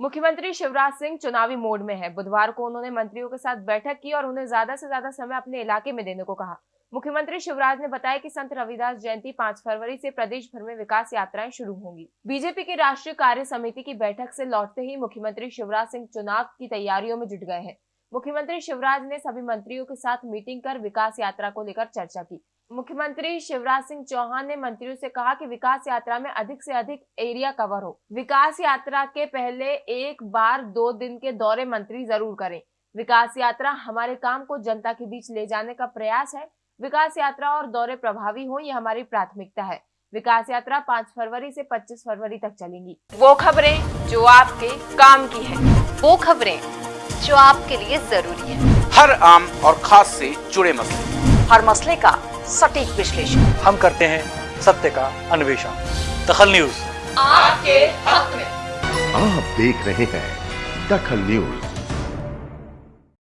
मुख्यमंत्री शिवराज सिंह चुनावी मोड में है। बुधवार को उन्होंने मंत्रियों के साथ बैठक की और उन्हें ज़्यादा से ज़्यादा समय अपने इलाके में देने को कहा। मुख्यमंत्री शिवराज ने बताया कि संत रविदास जयंती 5 फरवरी से प्रदेश भर में विकास यात्राएँ शुरू होंगी। बीजेपी की राष्ट्रीय कार्य समिति की बैठक से लौटते ही मुख्यमंत्री शिवराज सिंह चुनाव की तैयारियों में जुट गए हैं। मुख्यमंत्री शिवराज ने सभी मंत्रियों के साथ मीटिंग कर विकास यात्रा को लेकर चर्चा की। मुख्यमंत्री शिवराज सिंह चौहान ने मंत्रियों से कहा कि विकास यात्रा में अधिक से अधिक एरिया कवर हो। विकास यात्रा के पहले एक बार दो दिन के दौरे मंत्री ज़रूर करें। विकास यात्रा हमारे काम को जनता के बीच ले जाने का प्रयास है। विकास यात्रा और दौरे प्रभावी हो ये हमारी प्राथमिकता है। विकास यात्रा 5 फरवरी से 25 फरवरी तक चलेंगी। वो खबरें जो आपके काम की है। वो खबरें जो आपके लिए ज़रूरी है। हर आम और खास से जुड़े मसले। हर मसले का सटीक विश्लेषण। हम करते हैं सत्य का अन्वेषण। दखल न्यूज़। आपके हक में। आप देख रहे हैं दखल न्यूज़।